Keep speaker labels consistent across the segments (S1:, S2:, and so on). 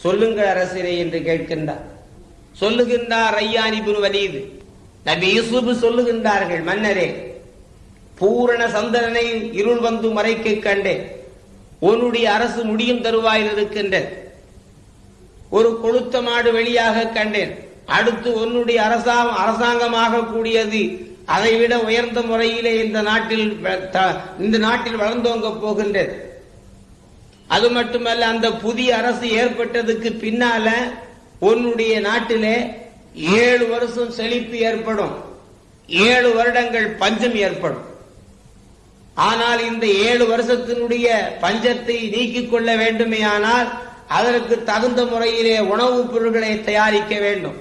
S1: சொல்லுங்கள் அரசரே என்று கேட்கின்றார். சொல்லுகின்றார் ஐயானிபுன் வலீது. நபி யூசுப் சொல்லுகின்றார்கள் மன்னரே பூரண சந்திரனை இருள் வந்து மறைக்க கண்டேன். உன்னுடைய அரசு முடியும் தருவாயில் இருக்கின்றது. ஒரு கொளுத்த மாடு வெளியாக கண்டேன். அடுத்து உன்னுடைய அரசாங்கம் அரசாங்கமாக கூடியது அதைவிட உயர்ந்த முறையிலே இந்த நாட்டில் த- இந்த நாட்டில் வளர்ந்தோங்க போகின்றது. அது மட்டுமல்ல அந்த புதிய அரசு ஏற்பட்டதுக்கு பின்னால உன்னுடைய நாட்டிலே ஏழு வருஷம் செழிப்பு ஏற்படும். ஏழு வருடங்கள் பஞ்சம் ஏற்படும். ஆனால் இந்த ஏழு வருஷத்தினுடைய பஞ்சத்தை நீக்கிக் கொள்ள வேண்டுமேயானால் அதற்கு தகுந்த முறையிலே உணவுப் பொருட்களை தயாரிக்க வேண்டும்.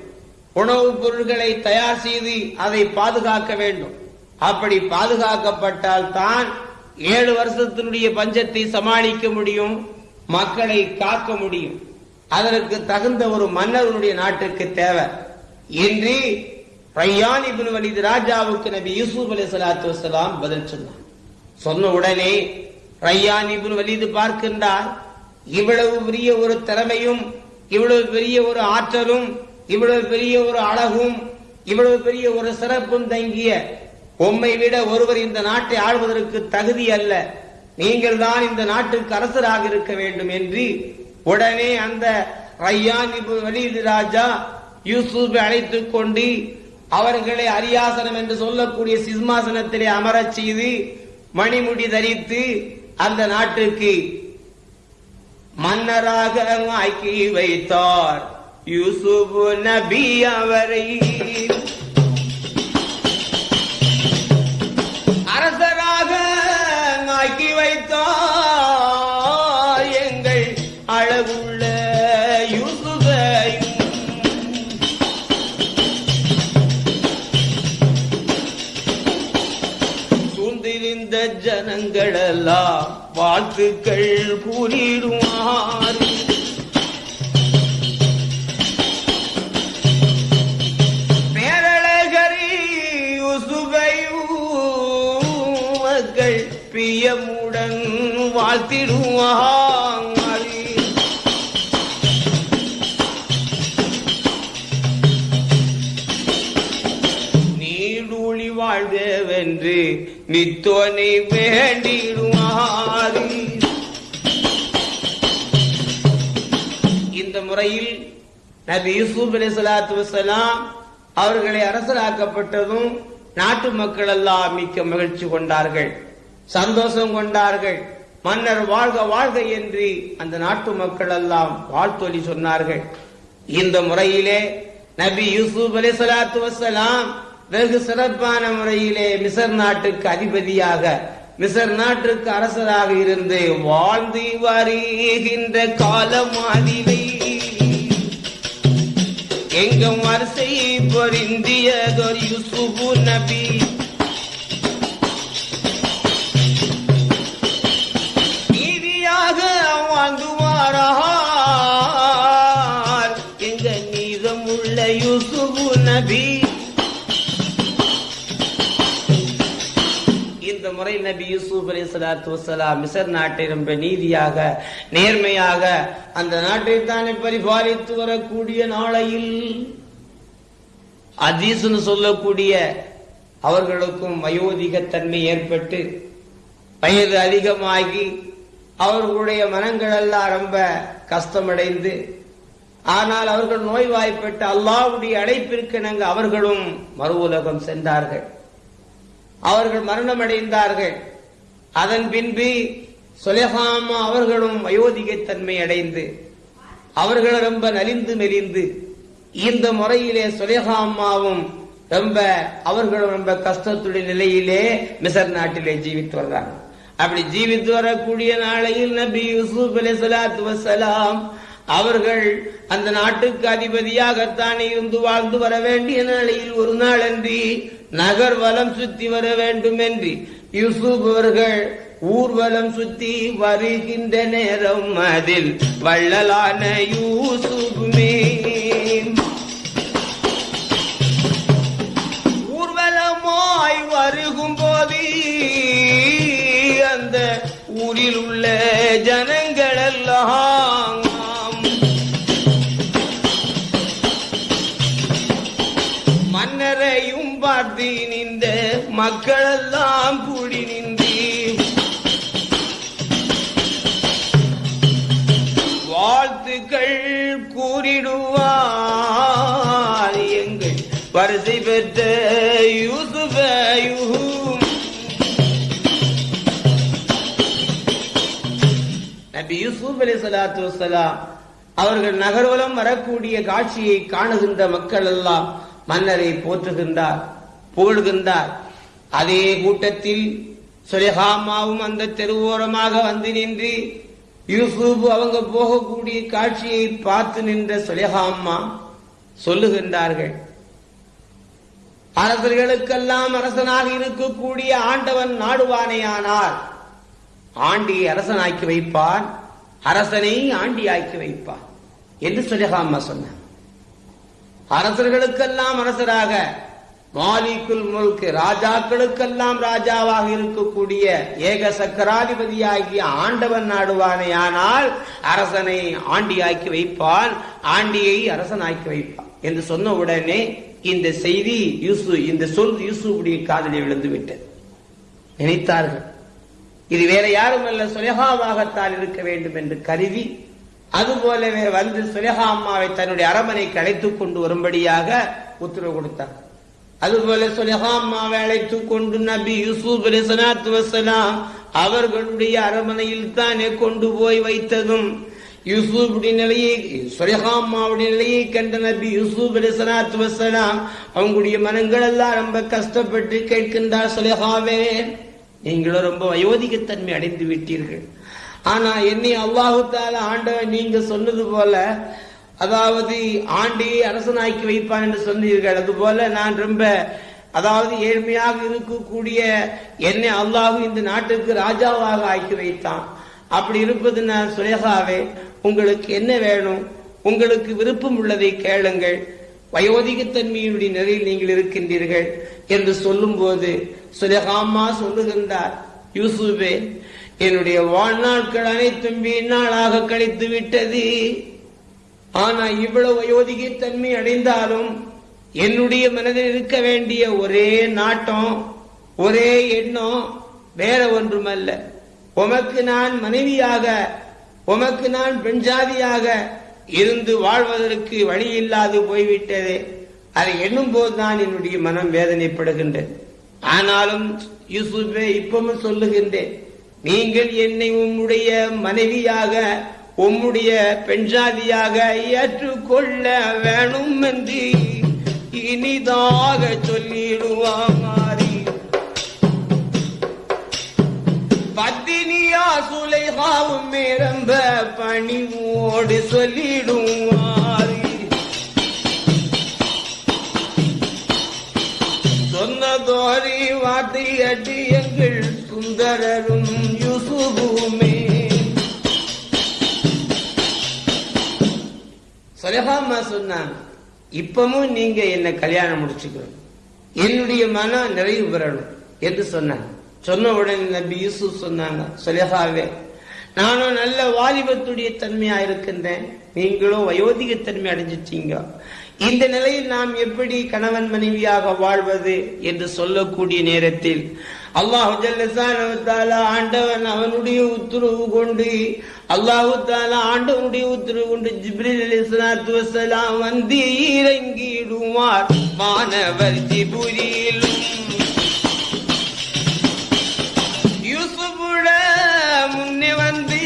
S1: உணவுப் பொருட்களை தயார் செய்து அதை பாதுகாக்க வேண்டும். அப்படி பாதுகாக்கப்பட்டால் தான் ஏழு வருஷத்தினுடைய பஞ்சத்தை சமாளிக்க முடியும் மக்களை காக்க முடியும். அதற்கு தகுந்த ஒரு மன்னருடைய நாட்டுக்கு தேவை. என்று ரையான் இப்னு வலிது ராஜாவுக்கு நபி யூசுப் அலி சலாத்து வசலாம் பதில் சொன்னார். சொன்ன உடனே ரையான் இபின் வலிது பார்க்கின்றார் இவ்வளவு பெரிய ஒரு திறமையும் இவ்வளவு பெரிய ஒரு ஆற்றலும் இவ்வளவு பெரிய ஒரு அழகும் இவ்வளவு பெரிய ஒரு சிறப்பும் தங்கிய உம்மை விட ஒருவர் இந்த நாட்டை ஆள்வதற்கு தகுதி அல்ல. நீங்கள் தான் இந்த நாட்டுக்கு அரசராக இருக்க வேண்டும் என்று உடனே அந்த ரையான் வலீது ராஜா யூசுஃபை அழைத்துக் கொண்டு அவர்களை அரியாசனம் என்று சொல்லக்கூடிய சிம்மாசனத்திலே அமரச் செய்து மணிமுடி தரித்து அந்த நாட்டுக்கு மன்னராக ஆக்கி வைத்தார். யூசுப் நபி அவரை வாசுக்கள் கூறிடுவார் பேரழகரி யூசுபையும் பிரியமுடன் வாழ்த்திடுவார் நீடூழி வாழ்கவென்று நித்தோனை வேண்டிடும். நபி யூசுப் அலி சலாத்து வசலாம் அவர்களை அரசராக்கப்பட்டதும் நாட்டு மக்கள் எல்லாம் மிக்க மகிழ்ச்சி கொண்டார்கள் சந்தோஷம் கொண்டார்கள். மன்னர் வாழ்க வாழ்க என்று அந்த நாட்டு மக்கள் எல்லாம் வாழ்த்தொலி சொன்னார்கள். இந்த முறையிலே நபி யூசுப் அலி சலாத்து வசலாம் வெகு சிறப்பான முறையிலே மிசர் நாட்டுக்கு அதிபதியாக மிசர் நாட்டுக்கு அரசராக இருந்து வாழ்ந்து வருகின்ற காலமாதிலை எங்கும் வரிசை பொருந்தியதொரு யூசுபு நபி. முறை நபி யூசுப் அலி சலாத்து வசலாம் மிசர் நாட்டை ரொம்ப நீதியாக நேர்மையாக அந்த நாட்டை தானே பரிபாலித்து வரக்கூடிய நாளையில் அதீசுன்னு சொல்லக்கூடிய அவர்களுக்கும் வயோதிகத்தன்மை ஏற்பட்டு வயது அதிகமாகி அவர்களுடைய மனங்கள் எல்லாம் ரொம்ப கஷ்டமடைந்து ஆனால் அவர்கள் நோய்வாய்ப்பட்டு அல்லாவுடைய அடைப்பிற்கு நாங்கள் அவர்களும் மறு உலகம் சென்றார்கள். அவர்கள் மரணமடைந்தார்கள். அதன் பின்பு சுலேஹாமா அவர்களும் வயோதிகத்தன்மை அடைந்து அவர்கள் ரொம்ப நலிந்து மெலிந்து இந்த முறையிலே சுலேஹாமாவும் ரொம்ப அவர்களும் ரொம்ப கஷ்டத்துடைய நிலையிலே மிசர் நாட்டிலே ஜீவித்து வர்றாங்க அப்படி ஜீவித்து வரக்கூடிய நாளையில் நபி யூசுப் அலி சலாத்து வசலாம் அவர்கள் அந்த நாட்டுக்கு அதிபதியாகத்தான் இருந்து வாழ்ந்து வர வேண்டிய நாளையில் ஒரு நாள் அன்றி நகர் வலம் சுத்தி வர வேண்டும் என்று யூசுப் அவர்கள் ஊர்வலம் சுத்தி வருகின்ற நேரம் அதில் வள்ளலான யூசுப்மே ஊர்வலமாய் வருகும் போது அந்த ஊரில் உள்ள ஜன மக்களெல்லாம் கூடி நின்று. வாழ்த்துக்கள் கூறிடுவார் எங்கள் வரிசை பெற்ற யூசுஃபையும். நபி யூசுப் அலி சலாத்து வசலாம் அவர்கள் நகர்வலம் வரக்கூடிய காட்சியை காணுகின்ற மக்கள் எல்லாம் மன்னரை போற்றுகின்றார் புகழ்கின்றார். அதே கூட்டத்தில் சொலிஹாமாவும் அந்த தெருவோரமாக வந்து நின்று யூசுப் அவங்க போகக்கூடிய காட்சியை பார்த்து நின்ற சுலேஹாமா சொல்லுகின்றார்கள். அரசர்களுக்கெல்லாம் அரசனாக இருக்கக்கூடிய ஆண்டவன் நாடுவானேயானார் ஆண்டியை அரசனாக்கி வைப்பார் அரசனை ஆண்டியாக்கி வைப்பான் என்று சுலேஹாமா சொன்னார் அரசர்களுக்கெல்லாம் அரசராக மாலிக்குல் முல்க் ராஜாக்களுக்கெல்லாம் ராஜாவாக இருக்கக்கூடிய ஏக சக்கராதிபதியாகிய ஆண்டவன் நாடுவானேயானால் அரசனை ஆண்டியாக்கி வைப்பான் ஆண்டியை அரசனாக்கி வைப்பான் என்று சொன்ன உடனே இந்த செய்தி யூசு இந்த சொல் யூசுடைய காதலில் விழுந்து விட்டது நினைத்தார்கள். இது வேற யாரும் அல்ல சுலேகாவாகத்தான் இருக்க வேண்டும் என்று கருதி அதுபோலவே வந்து சுலேகா அம்மாவை தன்னுடைய அரமனைக்கு அழைத்துக் கொண்டு வரும்படியாக உத்தரவு கொடுத்தார் அதுபோல சுலேகா அம்மாவை அழைத்துக் கொண்டு நபி யூசுப் அலி சலாத்து வசலாம் அவர்களுடைய அரமனையில் தானே கொண்டு போய் வைத்ததும். யூசுஃபுடைய நிலையை சுலேகா நிலையை கண்ட நபி யூசுப் அலி சலாத்து வசலாம் அவங்களுடைய மனங்கள் எல்லாம் ரொம்ப கஷ்டப்பட்டு கேட்கின்றார் சுலேகாவே நீங்களும் ரொம்ப வயோதிகத்தன்மை அடைந்து விட்டீர்கள். ஆனா என்னை அல்லாஹு தால ஆண்டவன் நீங்க சொன்னது போல அதாவது ஆண்டியை அரசனாக்கி வைப்பான் என்று சொன்னீர்கள். அதுபோல நான் ரொம்ப அதாவது ஏழ்மையாக இருக்கக்கூடிய என்னை அல்லாஹு இந்த நாட்டுக்கு ராஜாவாக ஆக்கி வைத்தான். அப்படி இருப்பது நான் சுலேகாவே உங்களுக்கு என்ன வேணும்? உங்களுக்கு விருப்பம் உள்ளதை கேளுங்கள். வயோதிகத்தன்மையினுடைய நிலையில் நீங்கள் இருக்கின்றீர்கள் என்று சொல்லும் போது சுலேகாமா சொல்லுகின்றார் யூசுபே என்னுடைய வாழ்நாட்கள் அனைத்தும் வீணாளாக கழித்து விட்டது ஆனா இவ்வளவு வயோதிகத்தன்மை அடைந்தாலும் என்னுடைய மனதில் இருக்க வேண்டிய ஒரே நாட்டம் ஒரே எண்ணம் வேற ஒன்றுமல்ல. உமக்கு நான் மனைவியாக உமக்கு நான் பெண் ஜாதியாக இருந்து வாழ்வதற்கு வழி இல்லாது போய்விட்டது. அதை எண்ணும் போதுதான் என்னுடைய மனம் வேதனைப்படுகின்றது. ஆனாலும் யூசுஃபே இப்பவும் சொல்லுகின்றேன் நீங்கள் என்னை உம்முடைய மனைவியாக உம்முடைய பெண் பெண்ஜாதியாக ஏற்றுக்கொள்ள வேணும் என்று இனிதாக சொல்லிடுவாரி பத்தினியா சுலைகாவும் ரொம்ப பணிவோடு சொல்லிடுவாரி சொன்னதோரி வார்த்தை அடி எங்கள் சுந்தரரும் யூசுபுமே. சொலகாமா சொன்னாங்க. இப்பவும் நீங்க என்ன கல்யாணம் முடிச்சுக்கணும். என்னுடைய மனம் நிறைவு பெறணும் என்று சொன்னாங்க. சொன்ன உடனே நபி யூசுப் சொன்னாங்க சொலகாவே நானும் நல்ல வாலிபத்துடைய தன்மையா இருக்கின்றேன். நீங்களும் வயோதிக தன்மை அடைஞ்சிட்டீங்க. இந்த நிலையில் நாம் எப்படி கணவன் மனைவியாக வாழ்வது? என்று சொல்லக்கூடிய நேரத்தில் அல்லாஹு ஜல்லசான ஆண்டவன் அவனுடைய உத்தரவு கொண்டு அல்லாஹு தாலா ஆண்டவனுடைய உத்தரவு கொண்டு ஜிப்ரில் அலி சலாத்து வசலாம் வந்து இறங்கிடுவார். மாணவர் ஜிபுரியிலும் யூசுபுட முன்னே வந்து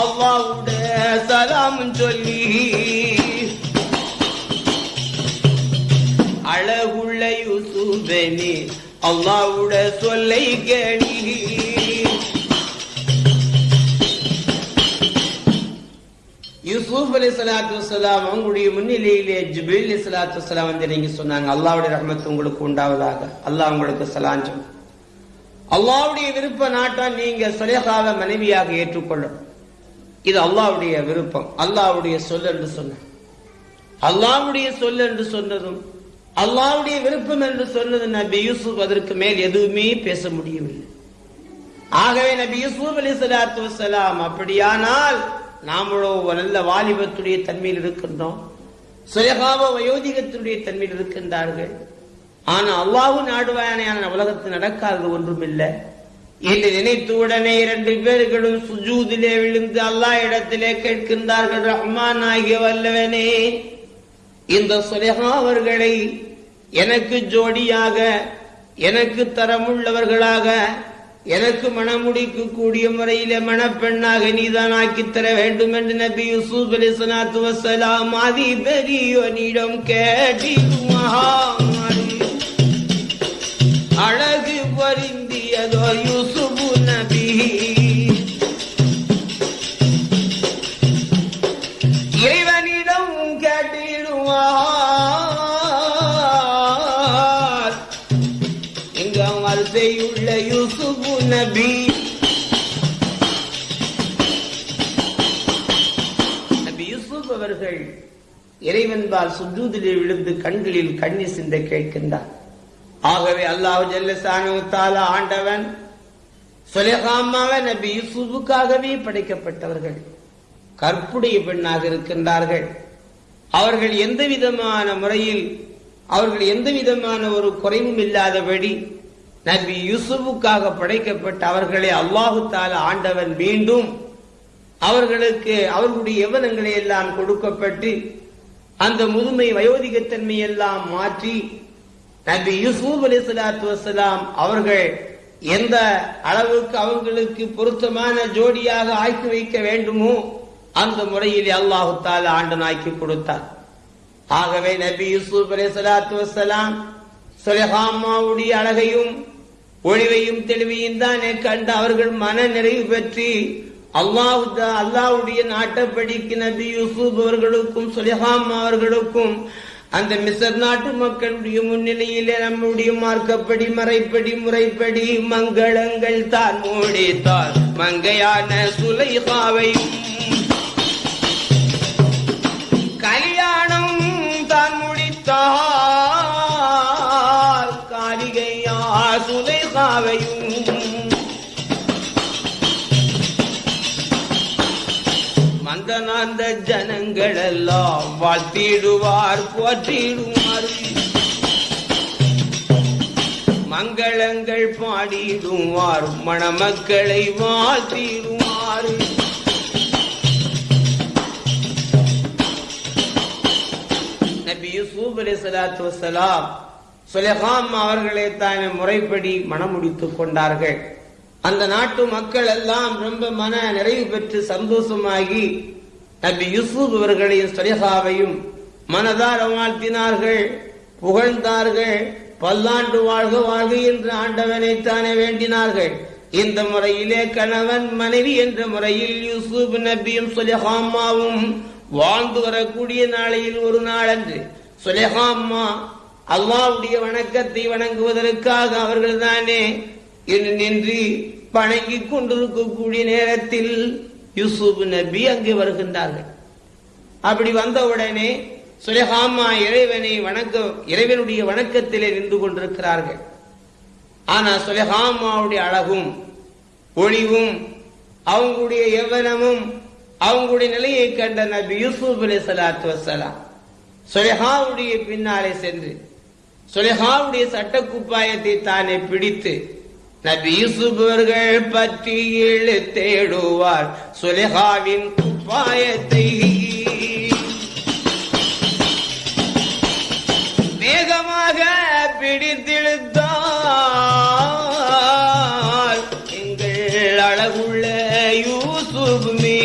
S1: அல்லாவுட சலாம் சொல்லி அழகுள்ள யூசுபனி அல்லாவுட சொல்லை கணி. யூசுப் அலி சலாத்து வலாம் அவங்களுடைய முன்னிலையிலே ஜிபில் அலி சலாத்து வலாம் வந்து நீங்க சொன்னாங்க அல்லாவுடைய ரஹமத்து உங்களுக்கு உண்டாவதாக. அல்லாஹ் உங்களுக்கு சலாஞ்சம். அல்லாவுடைய விருப்ப நாட்டம் நீங்க சுலேகாவை மனைவியாக ஏற்றுக்கொள்ளும். இது அல்லாவுடைய விருப்பம். அல்லாவுடைய சொல் என்று சொன்ன அல்லாவுடைய சொல் என்று சொன்னதும் அல்லாவுடைய விருப்பம் என்று சொன்னது நபி யூசுப் அதற்கு மேல் எதுவுமே பேச முடியவில்லை. ஆகவே நபி யூசுப் அலி சலாத்து வசலாம் அப்படியானால் நாமளோ நல்ல வாலிபத்துடைய தன்மையில் இருக்கின்றோம். சுயகாப வயோதிகத்தினுடைய தன்மையில் இருக்கின்றார்கள். ஆனால் அல்லாஹு நாடுவாயான உலகத்தில் நடக்காதது ஒன்றுமில்லை. என்று நினைத்து உடனே இரண்டு பேர்களும் சுஜூதிலே விழுந்து அல்லாஹ் இடத்திலே கேட்கின்றார்கள் ரஹ்மான் ஆகிய வல்லவனே இந்த சுலேஹா அவர்களை எனக்கு ஜோடியாக எனக்கு தரமுள்ளவர்களாக எனக்கு மணமுடிக்கு கூடிய முறையிலே மணப்பெண்ணாக நீதான் ஆக்கி தர வேண்டும் என்று நபி யூசுப் அலி சலாத்து வசலாம் ஆதி பெரியோனிடம் மகா அழகு பொருந்தியதோ இறைவன்பால் சுஜூதிலே விழுந்து கண்களில் கண்ணி சிந்த கேட்கின்றான் ஆகவே அல்லாஹ் ஜல்லசானு ஆண்டவன் சுலேகாமாவ நபி யூசுஃபுக்காகவே படைக்கப்பட்டவர்கள் கற்புடைய பெண்ணாக இருக்கின்றார்கள். அவர்கள் எந்த விதமான முறையில் அவர்கள் எந்த விதமான ஒரு குறைவும் இல்லாதபடி நபி யூசுஃபுக்காக படைக்கப்பட்ட அவர்களை அல்லாஹு தால ஆண்டவன் மீண்டும் அவர்களுக்கு அவர்களுடைய எவனங்களை எல்லாம் கொடுக்கப்பட்டு அந்த முதுமை வயோதிகத்தன்மை எல்லாம் மாற்றி நபி யூசுப் அலி சலாத்து வசலாம் அவர்கள் எந்த அளவுக்கு அவங்களுக்கு பொருத்தமான ஜோடியாக ஆக்கி வைக்க வேண்டுமோ அந்த முறையில் அல்லாஹு தால ஆண்டு ஆக்கி கொடுத்தார். ஆகவே நபி யூசுப் அலி சலாத்து வசலாம் சுலஹாமாவுடைய அழகையும் ஒளிவையும் தெளிவையும் தானே கண்டு அவர்கள் மன நிறைவு பெற்று அல்லாவுதா அல்லாவுடைய நாட்டப்படிக்கு நபி யூசுப் அவர்களுக்கும் சுலிஹாம் அவர்களுக்கும் அந்த மிசர் நாட்டு மக்களுடைய முன்னிலையிலே நம்முடைய மார்க்கப்படி மறைப்படி முறைப்படி மங்களங்கள் தான் மூடித்தார். மங்கையான சுலைஹாவையும் அந்த ஜனங்கள் எல்லாம் வாழ்த்திடுவார் போற்றிடுவார் மங்களங்கள் பாடிடுவார் மணமக்களை வாழ்த்திடுவார் நபி யூசுப் அலி சலாத்து வசலாம் சுலகாம் அவர்களை தான் முறைப்படி மணமுடித்துக் கொண்டார்கள். அந்த நாட்டு மக்கள் எல்லாம் ரொம்ப மன நிறைவு பெற்று சந்தோஷமாகி நபி யூசுப் இவர்களையும் சுலேஹாவையும் மனதார வாழ்த்தினார்கள் புகழ்ந்தார்கள் பல்லாண்டு வாழ்க வாழ்க என்று ஆண்டவனை தானே வேண்டினார்கள். இந்த முறையிலே கணவன் மனைவி என்ற முறையில் யூசுப் நபியும் சுலேஹாமாவும் வாழ்ந்து வரக்கூடிய நாளையில் ஒரு நாளன்று. சுலேஹாம்மா அல்லாவுடைய வணக்கத்தை வணங்குவதற்காக அவர்கள் தானே நின்று வணங்கி கொண்டிருக்கக்கூடிய நேரத்தில் யூசுப் நபி அங்கே வருகின்றார்கள். அப்படி வந்தவுடனே சுலேஹாமா இறைவனை வணக்க இறைவனுடைய வணக்கத்திலே நின்று கொண்டிருக்கிறார்கள். ஆனா சுலேஹாமாவுடைய அழகும் ஒளிவும் அவங்களுடைய எவனமும் அவங்களுடைய நிலையை கண்ட நபி யூசுப் அலி சலாத்து வசலாம் சுலேஹாவுடைய பின்னாலே சென்று சுலேஹாவுடைய சட்ட குப்பாயத்தை தானே பிடித்து நபீசுபர்கள் பற்றி இழு தேடுவார் சுலேஹாவின் குப்பாயத்தை வேகமாக பிடித்திழுத்தார். எங்கள் அழகுள்ள யூசுப் மீ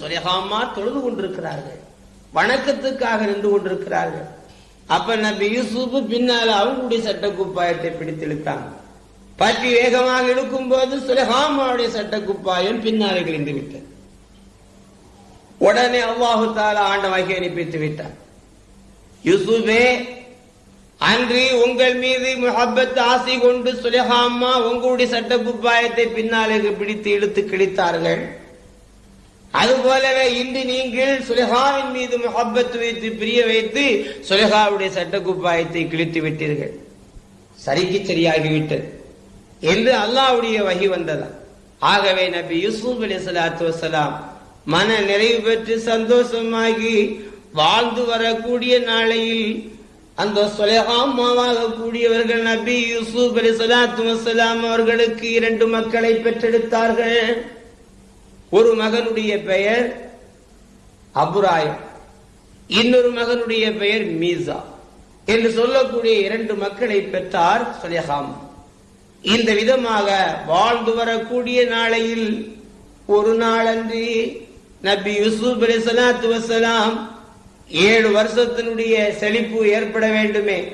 S1: சுலேஹாமா தொழுது கொண்டிருக்கிறார்கள். வணக்கத்துக்காக நின்று கொண்டிருக்கிறார்கள். அப்ப நபி யூசுப் பின்னால அவங்களுடைய சட்ட குப்பாயத்தை பிடித்து இழுத்தாங்க பற்றி வேகமாக இழுக்கும் போது சுலஹாமாவுடைய சட்ட குப்பாயம் பின்னாலே கிழிந்து விட்டது. உடனே அல்லாஹு தாலா வகை அனுப்பித்து விட்டார் யூசுபே அன்று உங்கள் மீது முகப்பத் ஆசை கொண்டு சுலேஹாமா உங்களுடைய சட்ட குப்பாயத்தை பின்னாலே பிடித்து இழுத்து கிழித்தார்கள். அதுபோலவே இன்று நீங்கள் சுலேஹாவின் மீது முகப்பத்து வைத்து பிரிய வைத்து சுலேஹாவுடைய சட்ட குப்பாயத்தை கிழித்து விட்டீர்கள். சரிக்கு சரியாகிவிட்டது. என்று அல்லாவுடைய வகி வந்ததா? ஆகவே நபி யூசுப் அலி சலாத்து வசலாம் மன நிறைவு பெற்று சந்தோஷமாகி வாழ்ந்து வரக்கூடிய நாளையில் அந்த சொலகாமாவாக கூடியவர்கள் நபி யூசுப் அலி சலாத்து வசலாம் அவர்களுக்கு இரண்டு மக்களை பெற்றெடுத்தார்கள். ஒரு மகனுடைய பெயர் அபுராயம். இன்னொரு மகனுடைய பெயர் மீசா. என்று சொல்லக்கூடிய இரண்டு மக்களை பெற்றார் சுலேஹாம். இந்த விதமாக வாழ்ந்து வரக்கூடிய நாளையில் ஒரு நாளன்று நபி யூசுப் அலி சலாத்து வசலாம் ஏழு வருஷத்தினுடைய செழிப்பு ஏற்பட வேண்டுமே.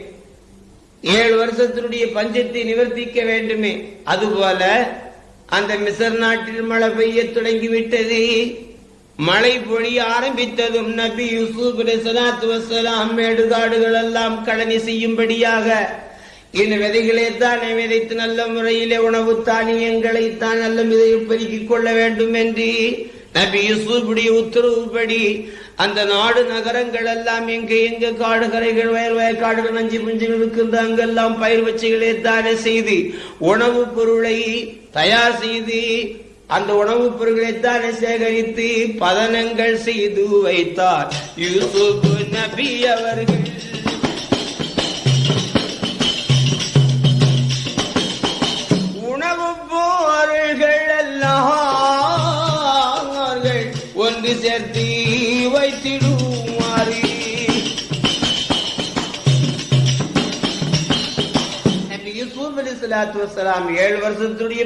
S1: ஏழு வருஷத்தினுடைய பஞ்சத்தை நிவர்த்திக்க வேண்டுமே. அதுபோல அந்த மிசர் நாட்டில் மழை பெய்ய தொடங்கிவிட்டது. மழை பொழிய ஆரம்பித்ததும் நபி யூசுப் சலாத்து வசலாம் மேடுகாடுகள் எல்லாம் கழனி செய்யும்படியாக இந்த விதைகளை தானே விதைத்து நல்ல முறையிலே உணவு தானியங்களை தான் நல்ல விதையை பெருக்கிக் கொள்ள வேண்டும் என்று நபி யூசுஃபுடைய உத்தரவுப்படி அந்த நாடு நகரங்கள் எல்லாம் எங்க எங்க காடுகரைகள் வயல் வயக்காடுகள் நஞ்சு புஞ்சுகள் இருக்கின்ற அங்கெல்லாம் பயிர் வச்சுகளே தானே செய்து உணவுப் பொருளை தயார் செய்து அந்த உணவுப் பொருட்களை தானே சேகரித்து பதனங்கள் செய்து வைத்தார். யூசுப் நபி அவர்கள். ஒன்று சேர்த்தி வைத்திடுமாறி நபி ஏழு வருஷத்துடைய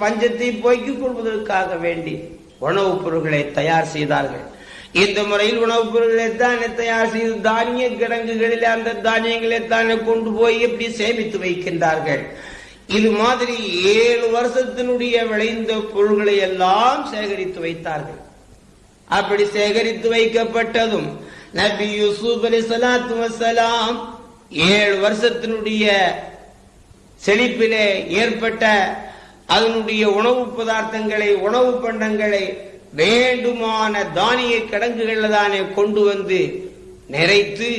S1: பஞ்சத்தை போய்க்கிக் கொள்வதற்காக வேண்டி உணவுப் பொருட்களை தயார் செய்தார்கள். இந்த முறையில் உணவுப் பொருட்களை தானே தயார் செய்து தானிய கிடங்குகளில் அந்த தானியங்களை தானே கொண்டு போய் எப்படி சேமித்து வைக்கின்றார்கள்? இது மாதிரி ஏழு வருஷத்தினுடைய விளைந்த பொருள்களை எல்லாம் சேகரித்து வைத்தார்கள். அப்படி சேகரித்து வைக்கப்பட்டதும் நபி யூசுப் அலி சலாத்து வசலாம் ஏழு வருஷத்தினுடைய செழிப்பிலே ஏற்பட்ட அதனுடைய உணவு பதார்த்தங்களை உணவு பண்டங்களை வேண்டுமான தானிய கிடங்குகள் தானே கொண்டு வந்து நிறைத்து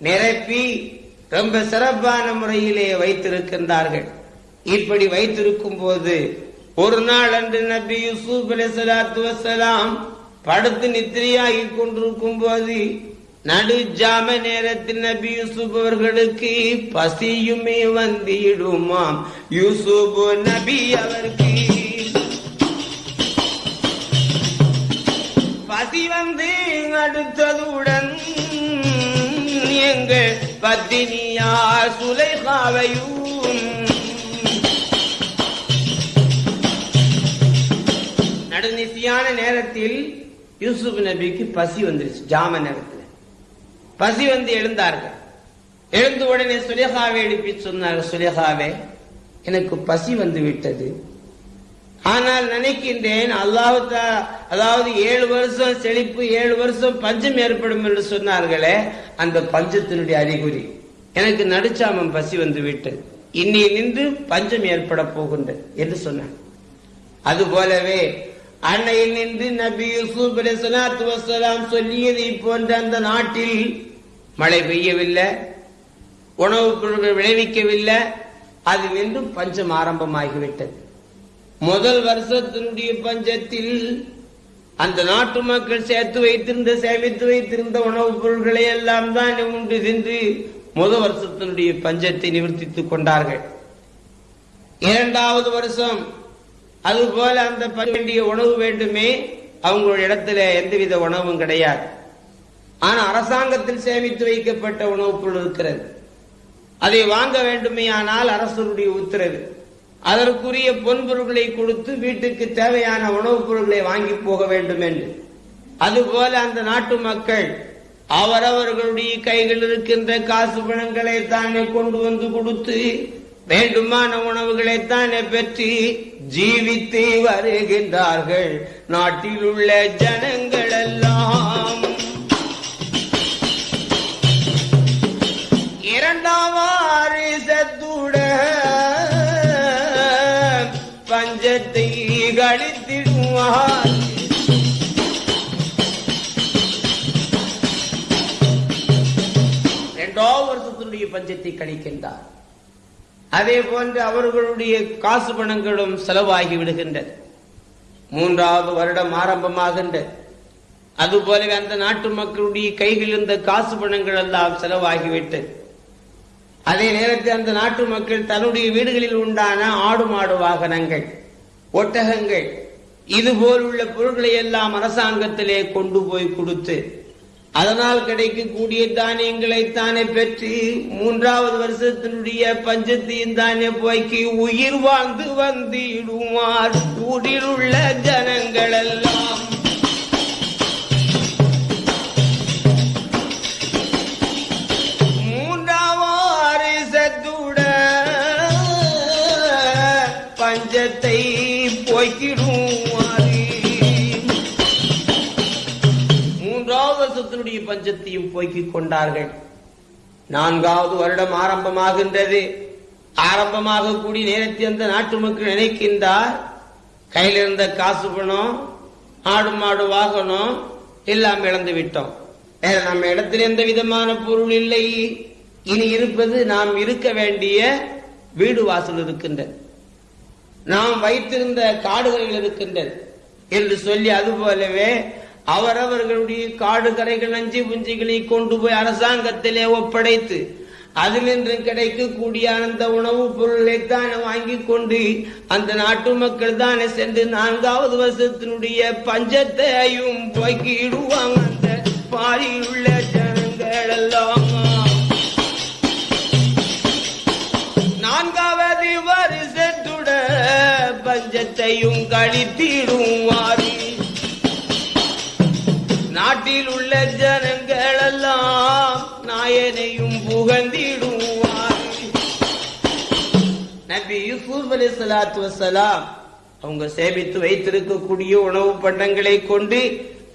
S1: நிரப்பி ரொம்ப சிறப்பான முறையிலே வைத்திருக்கின்றார்கள். இப்படி வைத்திருக்கும் போது ஒரு நாள் அன்று நபி யூசுப் அலி சலாத்து வசலாம் படுத்து நித்திரையாகி கொண்டிருக்கும் போது நடு ஜாம நேரத்தில் நபி யூசுப் அவர்களுக்கு பசியுமே வந்திடுமாம். யூசுப் நபி அவருக்கு பசி வந்து அடுத்ததுடன் எங்கள் பத்தினியா சுலைகாவையும் நடுநிசியான நேரத்தில் யூசுப் நபிக்கு பசி வந்துருச்சு ஜாம நேரத்தில். பசி வந்து எழுந்தார்கள். எழுந்த உடனே சுலேகாவை எழுப்பி சொன்னார்கள் சுலேகாவே எனக்கு பசி வந்து விட்டது. ஆனால் நினைக்கின்றேன் அல்லாஹு அதாவது ஏழு வருஷம் செழிப்பு ஏழு வருஷம் பஞ்சம் ஏற்படும் என்று சொன்னார்களே அந்த பஞ்சத்தினுடைய அறிகுறி. எனக்கு நடுச்சாமம் பசி வந்து விட்டது. இன்னி நின்று பஞ்சம் ஏற்பட போகின்றது என்று சொன்னார். அதுபோலவே அன்னையில் நின்று நபி யூசுப் அலிசலாத்து வசலாம் சொல்லியதை போன்ற அந்த நாட்டில் மழை பெய்யவில்லை உணவுப் பொருட்கள் விளைவிக்கவில்லை அது நின்று பஞ்சம் ஆரம்பமாகிவிட்டது. முதல் வருஷத்தினுடைய பஞ்சத்தில் அந்த நாட்டு மக்கள் சேர்த்து வைத்திருந்த சேமித்து வைத்திருந்த உணவுப் பொருட்களை எல்லாம் தான் உண்டு சென்று முதல் வருஷத்தினுடைய பஞ்சத்தை நிவர்த்தித்துக் கொண்டார்கள். இரண்டாவது வருஷம் அதுபோல அந்த வேண்டிய உணவு வேண்டுமே அவங்களுடைய இடத்துல எந்தவித உணவும் கிடையாது. ஆனா அரசாங்கத்தில் சேமித்து வைக்கப்பட்ட உணவுப் பொருள் இருக்கிறது. அதை வாங்க வேண்டுமே ஆனால் அரசருடைய உத்தரவு. அதற்குரிய பொன்பொருட்களை கொடுத்து வீட்டுக்கு தேவையான உணவுப் பொருட்களை வாங்கி போக வேண்டும் என்று அதுபோல அந்த நாட்டு மக்கள் அவரவர்களுடைய கைகள் இருக்கின்ற காசு பணங்களை தானே கொண்டு வந்து கொடுத்து வேண்டுமான உணவுகளைத்தானே பெற்று ஜீவித்து வருகின்றார்கள். நாட்டில் உள்ள ஜனங்கள் எல்லாம் இரண்டாம் வாரிசத்துட பஞ்சத்தை கழித்திடுவார். இரண்டாம் வருஷத்தினுடைய பஞ்சத்தை கழிக்கின்றார். அதே போன்று அவர்களுடைய காசு பணங்களும் செலவாகி விடுகின்றது. மூன்றாவது வருடம் ஆரம்பமாகின்றது. அதுபோலவே அந்த நாட்டு மக்களுடைய கைகளில் இருந்த காசு பணங்கள் எல்லாம் செலவாகிவிட்டது அதே நேரத்தில் அந்த நாட்டு மக்கள் தன்னுடைய வீடுகளில் உண்டான ஆடு மாடு வாகனங்கள் ஒட்டகங்கள் இது உள்ள பொருட்களை எல்லாம் அரசாங்கத்திலே கொண்டு போய் கொடுத்து அதனால் கிடைக்கக்கூடிய தானியங்களை தானே பெற்று மூன்றாவது வருஷத்தினுடைய பஞ்சத்தையும் தானே போய்க்கு உயிர் வாழ்ந்து வந்திடுவார் ஊரில் உள்ள ஜனங்கள் போய்க்கிக் கொண்டார்கள். நான்காவது வருடம் ஆரம்பமாகின்றது. ஆரம்பமாக கூடி நேரத்தில் அந்த நாட்டு மக்கள் நினைக்கின்றார். கையில் இருந்த காசு பணம் ஆடு மாடு வாகனம் எல்லாம் இழந்து விட்டோம். வேற நம்ம இடத்தில் எந்த விதமான பொருள் இல்லை. இனி இருப்பது நாம் இருக்க வேண்டிய வீடு வாசல் இருக்கின்றது. நாம் வைத்திருந்த காடுகளில் இருக்கின்றது. என்று சொல்லி அது போலவே அவரவர்களுடைய காடு கரைகள் நஞ்சு புஞ்சிகளை கொண்டு போய் அரசாங்கத்திலே ஒப்படைத்து அதிலிருந்து கிடைக்கக்கூடிய அந்த உணவுப் பொருளை தானே வாங்கி கொண்டு அந்த நாட்டு மக்கள் தானே சென்று நான்காவது வருஷத்தினுடைய பஞ்சத்தையும் போக்கிடுவாங்க அந்த பாரியில் உள்ள ஜனங்கள் எல்லாம் நான்காவது வருஷத்துட பஞ்சத்தையும் கழித்திடுவாரி. நாட்டில் உள்ள ஜனங்கள் எல்லாம் நாயனையும் புகழ்ந்திடுவார். நபி யூசுப் அலி சலாத்து வசலாம் அவங்க சேமித்து வைத்திருக்கக்கூடிய உணவு பண்டங்களை கொண்டு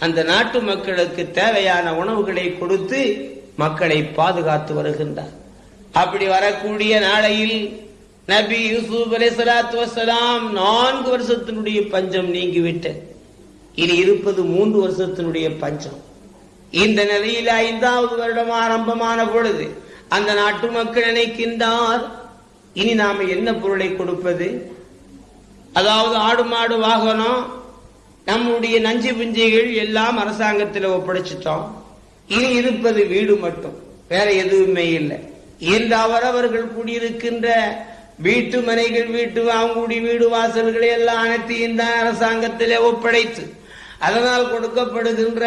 S1: அந்த நாட்டு மக்களுக்கு தேவையான உணவுகளை கொடுத்து மக்களை பாதுகாத்து வருகின்றார். அப்படி வரக்கூடிய நாளையில் நபி யூசுப் அலி சலாத்து வசலாம் நான்கு வருஷத்தினுடைய பஞ்சம் நீங்கிவிட்டது. இனி இருப்பது மூன்று வருஷத்தினுடைய பஞ்சம். இந்த நிலையில் ஐந்தாவது வருடம் ஆரம்பமான பொழுது அந்த நாட்டு மக்கள் நினைக்கின்றார் இனி நாம என்ன பொருளை கொடுப்பது? அதாவது ஆடு மாடு வாகனம் நம்முடைய நஞ்சு பிஞ்சைகள் எல்லாம் அரசாங்கத்தில் ஒப்படைச்சிட்டோம். இனி இருப்பது வீடு மட்டும் வேற எதுவுமே இல்லை. என்று அவரவர்கள் குடியிருக்கின்ற வீட்டு மனைகள் வீட்டு அவங்களுடைய வீடு வாசல்களை எல்லாம் அனைத்தையும் தான் அரசாங்கத்திலே ஒப்படைத்து அதனால் கொடுக்கப்படுகின்ற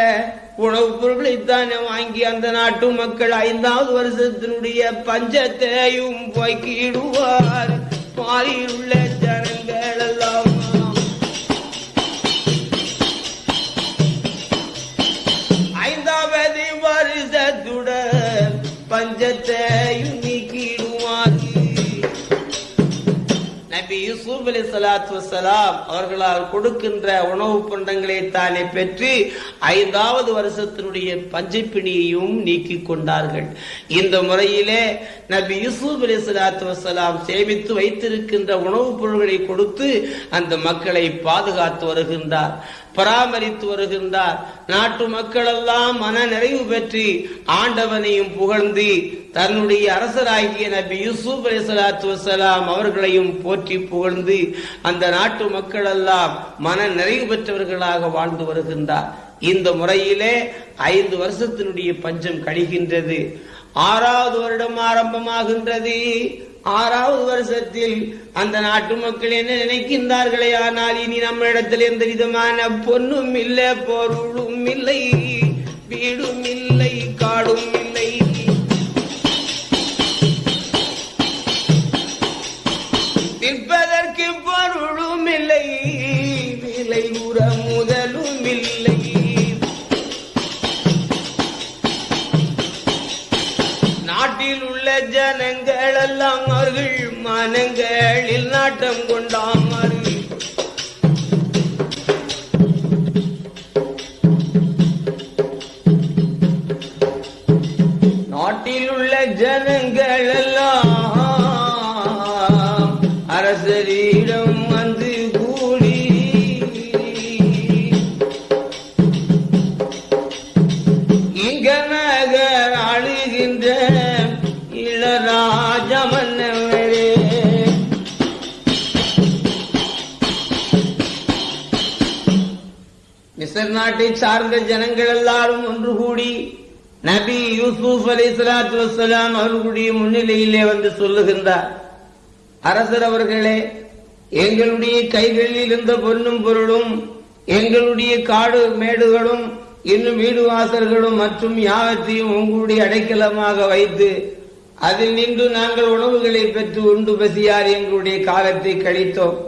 S1: உணவுப் பொருட்களை வாங்கி அந்த நாட்டு மக்கள் ஐந்தாவது வருஷத்தினுடைய பஞ்சத்தையும் போய்க்கிடுவார் பாரியில் உள்ள ஜனங்கள் எல்லாம் சலாத்து வசலாம் அவர்களால் கொடுக்கின்ற உணவு பண்டங்களை தானே பெற்று ஐந்தாவது வருஷத்தினுடைய பஞ்சப்பிணியையும் நீக்கி கொண்டார்கள். இந்த முறையிலே நபி யூசுப் அலி சலாத்து வசலாம் சேமித்து வைத்திருக்கின்ற உணவுப் பொருள்களை கொடுத்து அந்த மக்களை பாதுகாத்து வருகின்றார் பராமரித்து வருகின்றார். நாட்டு மக்கள் எல்லாம் மன நிறைவு பெற்று ஆண்டவனையும் புகழ்ந்து தன்னுடைய அரசராகிய நபி யூசுப் அலிசலாத்து வசலாம் அவர்களையும் போற்றி புகழ்ந்து அந்த நாட்டு மக்கள் எல்லாம் மன நிறைவு பெற்றவர்களாக வாழ்ந்து வருகின்றார். இந்த முறையிலே ஐந்து வருஷத்தினுடைய பஞ்சம் கழிகின்றது. ஆறாவது வருடம் ஆரம்பமாகின்றது. ஆறாவது வருஷத்தில் அந்த நாட்டு மக்கள் என்ன நினைக்கின்றார்களே? ஆனால் இனி நம்ம இடத்துல எந்த விதமான பொண்ணும் இல்லை பொருளும் இல்லை வீடும் இல்லை காடும் இல்லை. இல்லை உற முதலும் இல்லை. நாட்டில் உள்ள ஜனங்கள் எல்லாம் அவர்கள் மனங்களில் நாட்டம் கொண்டார்கள் நாட்டில் உள்ள ஜனங்கள் நாட்டை சார்ந்த ஜனங்கள் எல்லாரும் ஒன்று கூடி நபி யூசுப் அலி சலாத்து வசலாம் அவர்களுடைய முன்னிலையிலே வந்து சொல்லுகின்றார். அரசர் அவர்களே எங்களுடைய கைகளில் இருந்த பொன்னும் பொருளும் எங்களுடைய காடு மேடுகளும் இன்னும் வீடு வாசல்களும் மற்றும் யாவத்தையும் உங்களுடைய அடைக்கலமாக வைத்து அதில் நின்று நாங்கள் உணவுகளை பெற்று உண்டு பசியார் எங்களுடைய காலத்தை கழித்தோம்.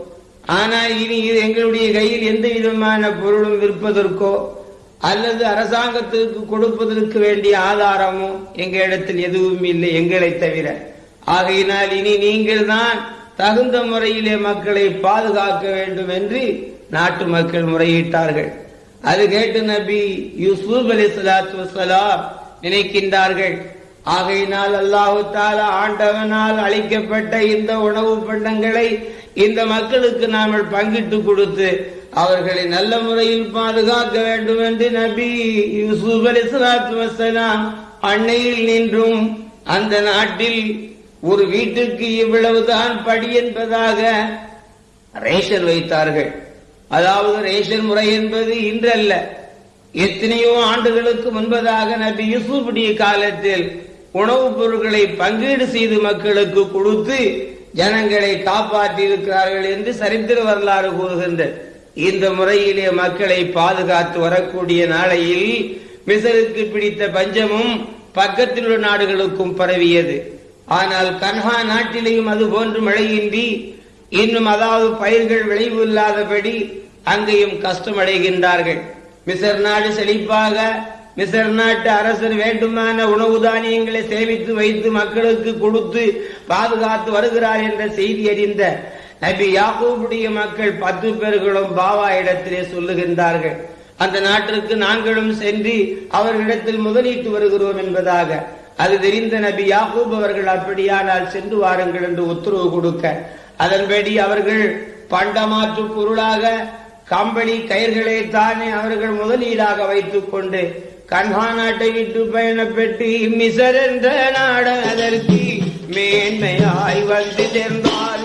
S1: ஆனால் இனி இது எங்களுடைய கையில் எந்த விதமான பொருளும் விற்பதற்கோ அல்லது அரசாங்கத்திற்கு கொடுப்பதற்கு வேண்டிய ஆதாரமோ எங்களிடத்தில் எதுவும் இல்லை எங்களை தவிர. ஆகையினால் இனி நீங்கள் தான் தகுந்த முறையிலே மக்களை பாதுகாக்க வேண்டும் என்று நாட்டு மக்கள் முறையிட்டார்கள். அது கேட்டு நபி யூசுப் அலி சலாத்து வசலாம் நினைக்கின்றார்கள். ஆகையினால் அல்லாஹு ஆண்டவனால் அளிக்கப்பட்ட இந்த உணவு பண்டங்களை இந்த மக்களுக்கு நாங்கள் பங்கிட்டு கொடுத்து அவர்களை நல்ல முறையில் பாதுகாக்க வேண்டும் என்று நபி யூசுப் அலி சலாத்து வசலாம் அன்னையில் நின்றும் அந்த நாட்டில் ஒரு வீட்டுக்கு இவ்வளவுதான் படி என்பதாக ரேஷன் வைத்தார்கள். அதாவது ரேஷன் முறை என்பது இன்றல்ல. எத்தனையோ ஆண்டுகளுக்கு முன்பதாக நபி யூசுப் காலத்தில் உணவுப் பொருட்களை பங்கீடு செய்து மக்களுக்கு கொடுத்து ஜனங்களை காப்பாற்றி இருக்கிறார்கள் என்று சரித்திர வரலாறு கூறுகின்றது. இந்த முறையிலே மக்களை பாதுகாத்து வரக்கூடிய நாளையில் மிசருக்கு பிடித்த பஞ்சமும் பக்கத்தில் உள்ள நாடுகளுக்கும் பரவியது. ஆனால் கன்ஹா நாட்டிலேயும் அது போன்று மழையின்றி இன்னும் அதாவது பயிர்கள் விளைவு இல்லாதபடி அங்கேயும் கஷ்டமடைகின்றார்கள். மிசர் நாடு செழிப்பாக மிசர் நாட்டு அரசர் வேண்டுமான உணவு தானியங்களை சேமித்து வைத்து மக்களுக்கு கொடுத்து பாதுகாத்து வருகிறார் என்ற செய்தி அறிந்த நபி யாக்கூபுடைய மக்கள் பத்து பேர்களும் பாவா இடத்திலே சொல்லுகின்றார்கள். அந்த நாட்டிற்கு நாங்களும் சென்று அவர்களிடத்தில் முதலீட்டு வருகிறோம் என்பதாக. அது தெரிந்த நபி யாகூப் அவர்கள் அப்படியானால் சென்று வாருங்கள் என்று உத்தரவு கொடுக்க. அதன்படி அவர்கள் பண்டமாற்று பொருளாக கம்பளி கயிர்களை தானே அவர்கள் முதலீடாக வைத்துக் கொண்டு கன்ஹா நாட்டை விட்டு பயணப்பட்டு மிசர் என்ற நாடு அதற்கு மேன்மையாய் வந்து சேர்ந்தார்.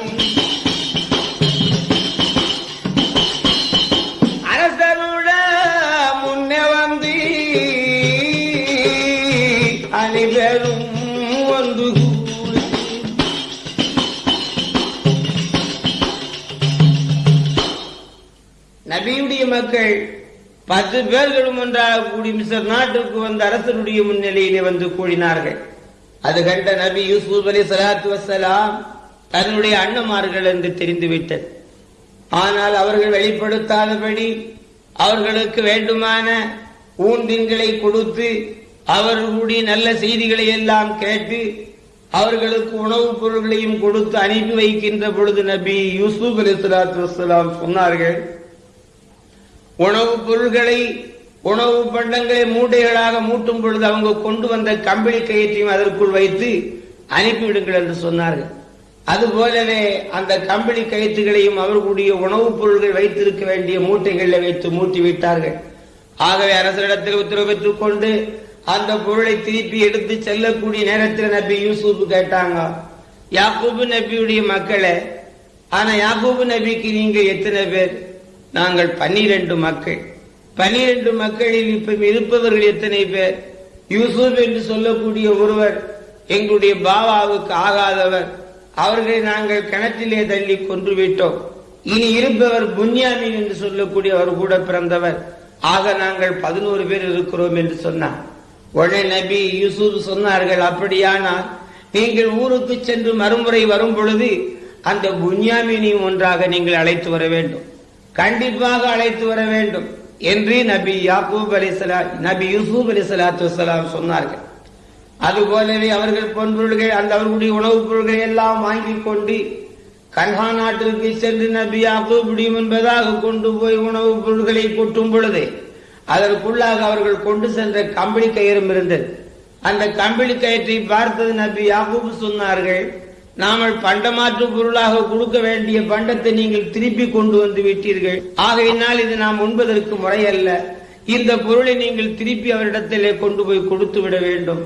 S1: அரசனுட முன்னே வந்து அனைவரும் வந்து நபியுடைய மக்கள் பத்து பேர்களும் ஒன்றாக கூடி மிஸ்ர் நாட்டுக்கு வந்த அரசனுடைய முன்னிலையிலே வந்து கூடினார்கள். அது கண்ட நபி யூசுப் அலி சலாத்து வசலாம் தன்னுடைய அண்ணமார்கள் என்று தெரிந்துவிட்டது. ஆனால் அவர்கள் வெளிப்படுத்தாதபடி அவர்களுக்கு வேண்டுமான ஊந்தின்களை கொடுத்து அவர்களுடைய நல்ல செய்திகளை எல்லாம் கேட்டு அவர்களுக்கு உணவுப் பொருள்களையும் கொடுத்து அனுப்பி வைக்கின்ற பொழுது நபி யூசுப் அலி சலாத்து வசலாம் சொன்னார்கள் உணவுப் பொருள்களை உணவு பண்டங்களை மூட்டைகளாக மூட்டும் பொழுது அவங்க கொண்டு வந்த கம்பளி கயிற்றையும் அதற்குள் வைத்து அனுப்பிவிடுங்கள் என்று சொன்னார்கள். அதுபோலவே அந்த கம்பளி கயிற்றுகளையும் அவர்களுடைய உணவுப் பொருள்கள் வைத்திருக்க வேண்டிய மூட்டைகளில் வைத்து மூட்டி விட்டார்கள் ஆகவே அரசரிடத்தில் உத்தரவு பெற்றுக் கொண்டு அந்த பொருளை திருப்பி எடுத்து செல்லக்கூடிய நேரத்தில் நபி யூசுப் கேட்டாங்க யாக்கூபு நபியுடைய மக்களை ஆனா யாக்கூபு நபிக்கு நீங்க எத்தனை பேர்? நாங்கள் பன்னிரண்டு மக்கள். பனிரெண்டு மக்களில் இப்ப இருப்பவர்கள் எத்தனை பேர்? யூசுப் என்று சொல்லக்கூடிய ஒருவர் எங்களுடைய பாபாவுக்கு ஆகாதவர். அவர்களை நாங்கள் கிணற்றிலே தள்ளி கொன்று விட்டோம். இனி இருப்பவர் புன்யாமின் என்று சொல்லக்கூடிய அவர் கூட பிறந்தவர். ஆக நாங்கள் பதினோரு பேர் இருக்கிறோம் என்று சொன்னார். உடனே நபி யூசுப் சொன்னார்கள் அப்படியானால் நீங்கள் ஊருக்கு சென்று மறுமுறை வரும் பொழுது அந்த புன்யாமினையும் ஒன்றாக நீங்கள் அழைத்து வர வேண்டும். கண்டிப்பாக அழைத்து வர வேண்டும் என்று நபி யாக்கூப் அலிசலா நபி யூசுப் அலி சலாத்து வலாம் சொன்னார்கள். அதுபோலவே அவர்கள் பொன்பொருள்கள் அந்த அவர்களுடைய உணவுப் பொருள்களை எல்லாம் வாங்கி கொண்டு கன்ஹா நாட்டிற்கு சென்று நபி யாக்கூப் முடியும் என்பதாக கொண்டு போய் உணவுப் பொருள்களை கொட்டும் பொழுது அதற்குள்ளாக அவர்கள் கொண்டு சென்ற கம்பளி கயிறும் இருந்தது. அந்த கம்பளி கயிற்றை பார்த்தது நபி யாக்கூப் சொன்னார்கள் நாமல் பண்டமாற்று பொருளாக கொடுக்க வேண்டிய பண்டத்தை நீங்கள் திருப்பி கொண்டு வந்து விட்டீர்கள். ஆகையினால் இது நாம் உண்பதற்கு முறையல்ல. இந்த பொருளை நீங்கள் திருப்பி அவரிடத்திலே கொண்டு போய் கொடுத்து விட வேண்டும்.